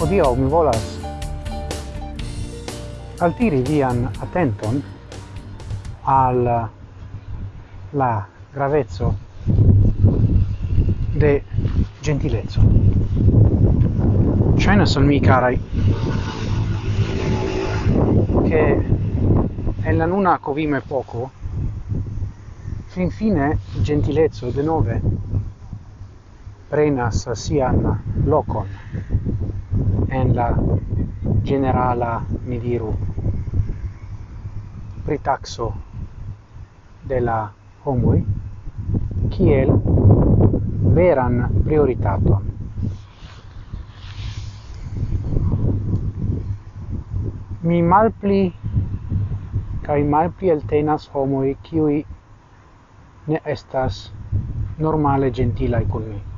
Odio, mi volas altiri vian attenton al la gravezzo de gentilezzo. Shainas son mi carai che en la nuna covime poco fin fine gentilezzo de nove prenas sian locon en la generala mi diru pritaxo de la homoi kiel veran prioritaton mi malpli kai malpli eltenas homoi kiui ne estas normale gentila con mi.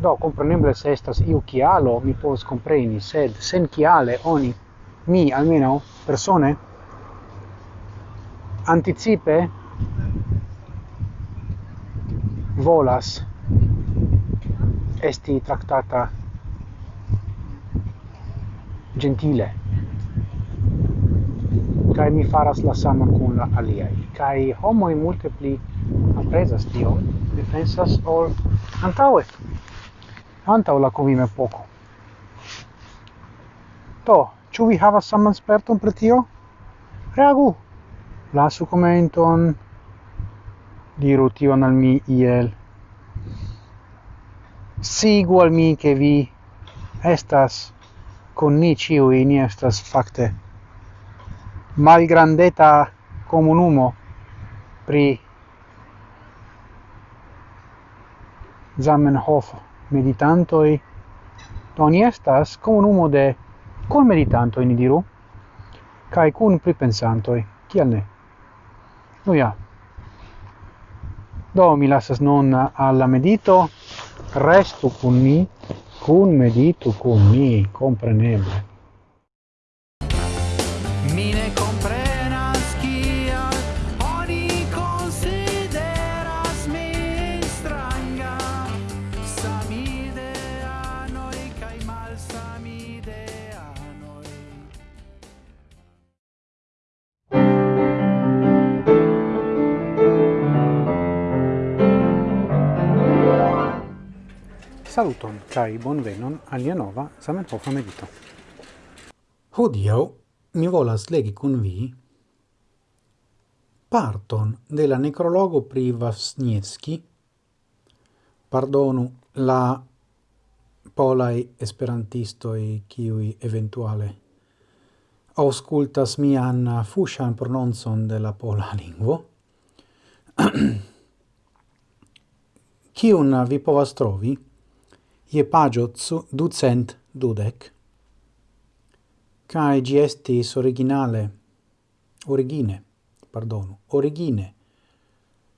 Do, compreneble se estas iu chialo mi povas compreni, sed sen chiale oni, mi almeno, persone, anticipe volas esti tractata gentile. Kai mi faras la sama kun la aliai kai homo multipli pli aprezas tion defensas ol antaue antaŭ la kovimepoko. To, ciu vi havas saman sperton per tio? Reagu! Lasu commenton, diru tion al mi iel. Sigu al mi che vi estas con ni ciu ni estas facte malgrandeta comunumo pri Zamenhof meditantoi. Do ni estas comunumo de con meditantoi ni diru kai kun pripensantoi. Kial ne? Nu ja. Do mi lasas non alla medito. Restu kun mi. Kun meditu kun mi compreneble. Mine compre Saluton kai bonvenon alia nova Zamenhofa medito. Hodiau mi volas legi kun vi parton de la necrologo pri Vasniewski. Pardonu la polai esperantistoi kiui eventuale auscultas mian fushan prononcon de la pola lingvo. Kiun vi povas trovi? ie pagio zu ducent dudec. Cae gi estis originale, origine, pardonu, origine,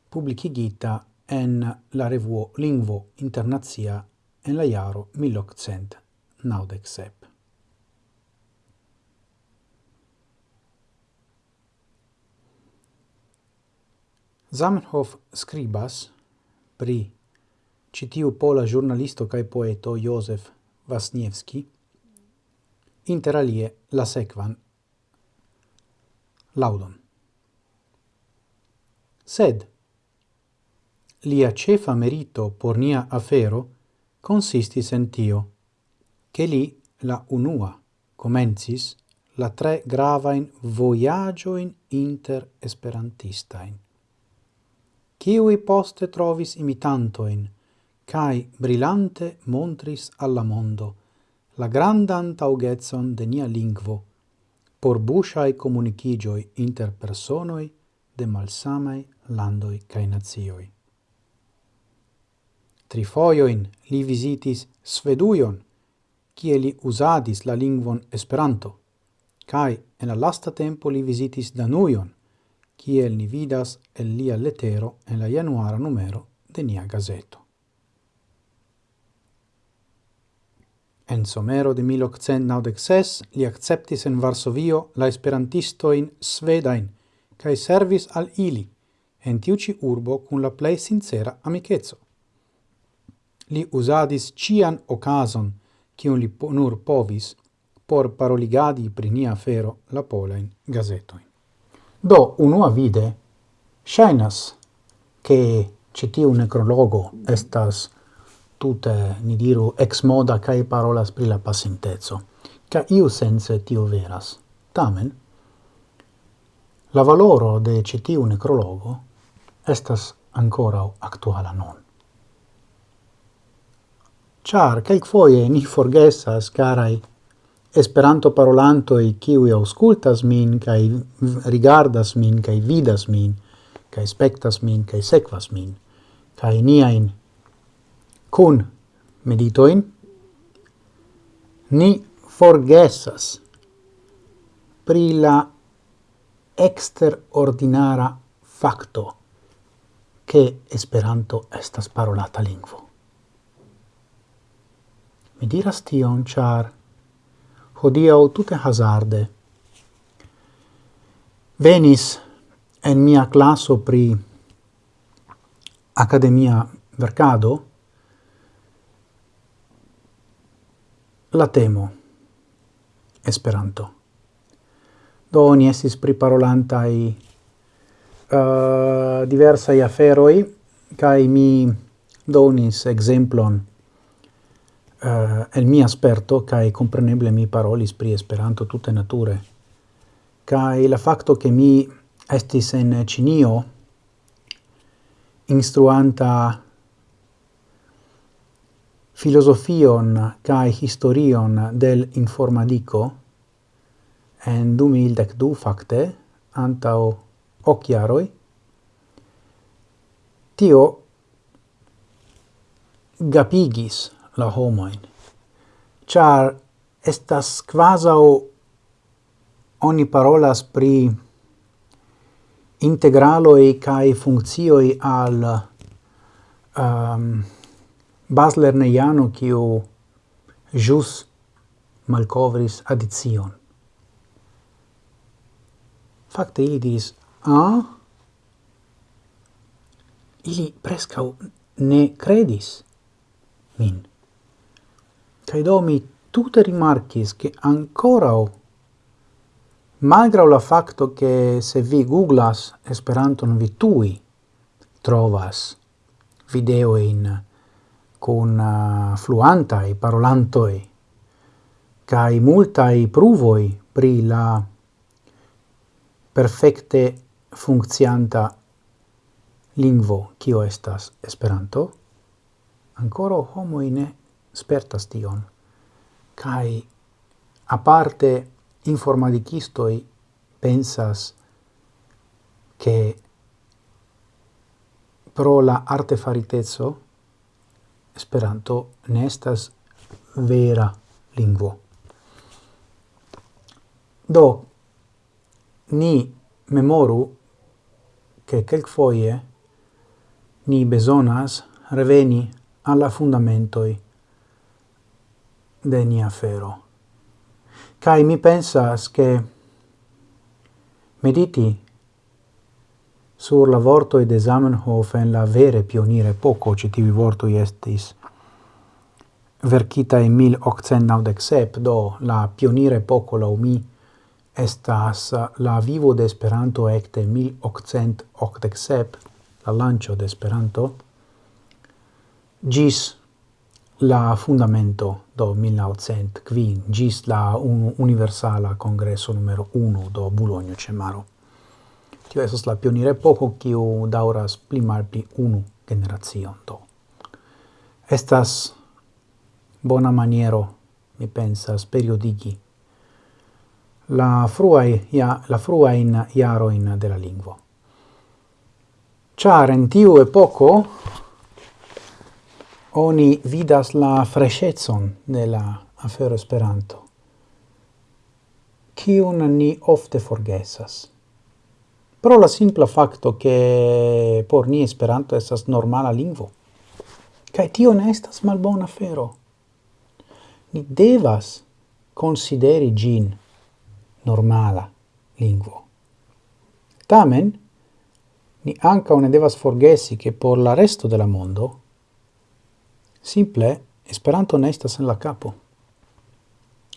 publicigita en la revuo Lingvo Internazia en la jaro 1897. Zamenhof scribas pri citiu pola giornalisto cae poeto Josef Inter alie la sequan laudon. Sed lia cefa merito por nia afero consistis en tio, che li la unua comencis la tre gravain voyagioin inter esperantistain, ciui poste trovis imitantoin cae brillante montris alla mondo la grandan taugetson de nia lingvo por busciae comunicigioi inter personoi de malsamai landoi cae nazioi. Trifoioin li visitis Svedujon, kie li usadis la lingvon Esperanto, cae en la lasta tempo li visitis Danujon, cie ni vidas el lia letero en la januara numero de nia gazeto. En somero de 1896 li acceptis en Varsovio la esperantistoin Svedain, cae servis al ili en tiuci urbo kun la plei sincera amikeco. Li usadis cian okazon, kiun li nur povis, por paroligadi pri nia fero la polain gazetoin. Do, unua vide, shainas ke citiu necrologo estas tute, ni diru, ex moda cae parolas pri la pasintezo. Ca iu sense tio veras. Tamen, la valoro de citiu necrologo estas ancora actuala non. Char, calc foie ni forgesas, carai, esperanto parolanto e kiwi auscultas min, kai rigardas min, kai vidas min, kai spectas min, kai sequas min, kai niain kun meditoin, ni forgesas pri la exterordinara facto che Esperanto estas parolata lingvo. Mi diras tion, char hodiau tute hazarde venis en mia classo pri academia vercado La temo. Esperanto. Do oni estis priparolantai uh, eh, diversai aferoi, kai mi donis exemplon uh, eh, el mia sperto, kai compreneble mi parolis pri Esperanto tutte nature. kai la fakto ke mi estis en cinio instruanta filosofion kai historion del informatico en 2012 fakte antao ok jaroj tio gapigis la homoin. Char estas quasau oni parolas pri integraloi kai funkcioi al um, baslerneiano kiu jus malkovris addition. Fakte ili diris a ili prescau ne credis min. Cai do mi tutte rimarcis che ancora o malgrau la facto che se vi googlas Esperanton vi tui trovas video in con uh, fluantai parolantoi kai i pruvoi pri la perfekte funzianta lingvo kio estas Esperanto. Ancora homo in spertas tion. Kai aparte informatikistoi pensas che pro la artefaritezzo Esperanto ne estas vera lingvo. Do, ni memoru che quelcfoie ni besonas reveni alla fundamentoi de nia fero. Cai mi pensas che mediti sur la vorto de Zamenhof en la vere pionire poco citivi vorto estis verkita in 1897, do la pionire poco la umi estas la vivo de Esperanto ecte 1887, la lancio de Esperanto, gis la fundamento do 1905, gis la un universala congresso numero 1 do Bologna Cemaro. Tio esos la pionira poco kiu dauras pli malpli unu generacion do. Estas bona maniero, mi pensas, periodigi la fruai ja la frua in iaroin de la lingua. Char en tiu epoko oni vidas la freschezon de la afero Esperanto, kiun ni ofte forgesas pro la simpla facto che por ni Esperanto estas normala lingvo. Kaj tio ne estas malbona afero. Ni devas consideri gin normala lingvo. Tamen, ni anca ne devas forgesi che por la resto della mondo simple Esperanto ne estas en la capo.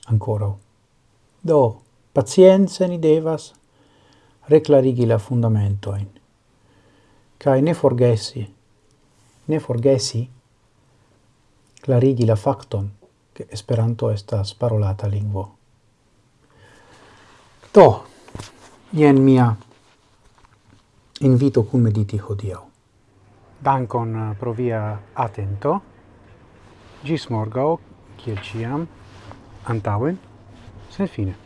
Ancora. Do, pazienza ni devas reclarigi la fundamentoin. Cae ne forgesi, ne forgesi clarigi la facton che Esperanto estas parolata lingvo. Do, jen mia invito cum mediti hodiau. Dankon eh, pro via atento. Gis morgau, kiel ciam, antauen, sen fine.